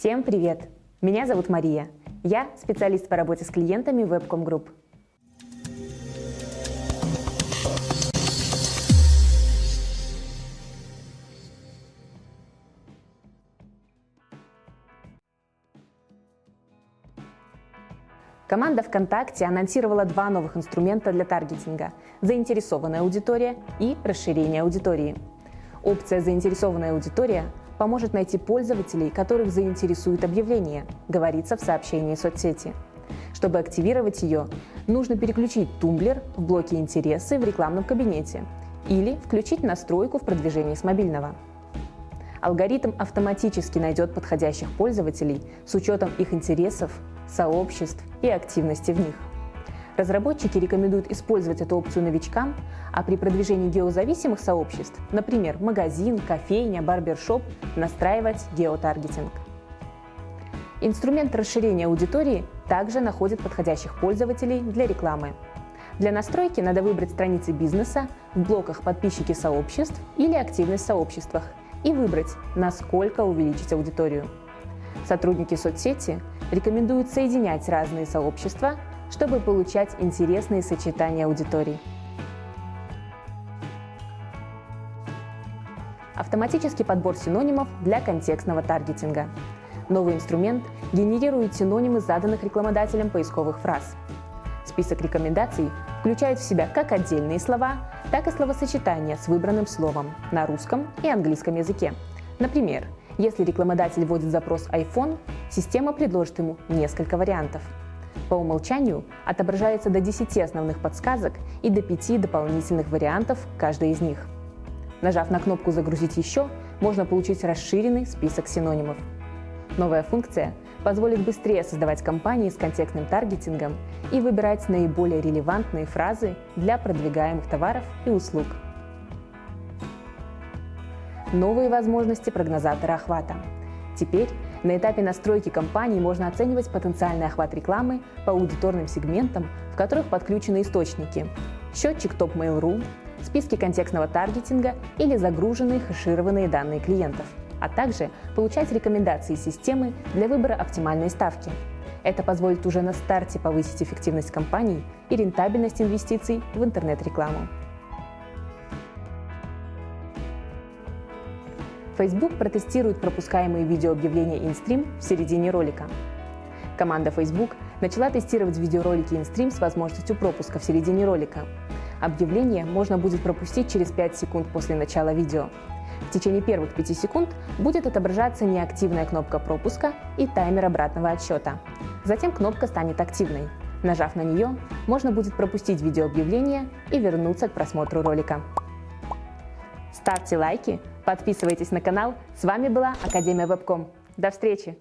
Всем привет! Меня зовут Мария. Я специалист по работе с клиентами Webcom Group. Команда ВКонтакте анонсировала два новых инструмента для таргетинга – заинтересованная аудитория и расширение аудитории. Опция «Заинтересованная аудитория» поможет найти пользователей, которых заинтересует объявление, говорится в сообщении соцсети. Чтобы активировать ее, нужно переключить тумблер в блоке «Интересы» в рекламном кабинете или включить настройку в продвижении с мобильного. Алгоритм автоматически найдет подходящих пользователей с учетом их интересов, сообществ и активности в них. Разработчики рекомендуют использовать эту опцию новичкам, а при продвижении геозависимых сообществ, например, магазин, кофейня, барбершоп, настраивать геотаргетинг. Инструмент расширения аудитории также находит подходящих пользователей для рекламы. Для настройки надо выбрать страницы бизнеса в блоках «Подписчики сообществ» или «Активность в сообществах» и выбрать, насколько увеличить аудиторию. Сотрудники соцсети рекомендуют соединять разные сообщества чтобы получать интересные сочетания аудиторий. Автоматический подбор синонимов для контекстного таргетинга. Новый инструмент генерирует синонимы заданных рекламодателем поисковых фраз. Список рекомендаций включает в себя как отдельные слова, так и словосочетания с выбранным словом на русском и английском языке. Например, если рекламодатель вводит запрос iPhone, система предложит ему несколько вариантов – по умолчанию отображается до 10 основных подсказок и до 5 дополнительных вариантов каждой из них. Нажав на кнопку «Загрузить еще», можно получить расширенный список синонимов. Новая функция позволит быстрее создавать кампании с контекстным таргетингом и выбирать наиболее релевантные фразы для продвигаемых товаров и услуг. Новые возможности прогнозатора охвата. Теперь на этапе настройки кампании можно оценивать потенциальный охват рекламы по аудиторным сегментам, в которых подключены источники – счетчик Top Mail.ru, списки контекстного таргетинга или загруженные хэшированные данные клиентов, а также получать рекомендации системы для выбора оптимальной ставки. Это позволит уже на старте повысить эффективность кампаний и рентабельность инвестиций в интернет-рекламу. Facebook протестирует пропускаемые видеообъявления InStream в середине ролика. Команда Facebook начала тестировать видеоролики InStream с возможностью пропуска в середине ролика. Объявление можно будет пропустить через 5 секунд после начала видео. В течение первых 5 секунд будет отображаться неактивная кнопка пропуска и таймер обратного отсчета. Затем кнопка станет активной. Нажав на нее, можно будет пропустить видеообъявление и вернуться к просмотру ролика. Ставьте лайки, подписывайтесь на канал. С вами была Академия Вебком. До встречи!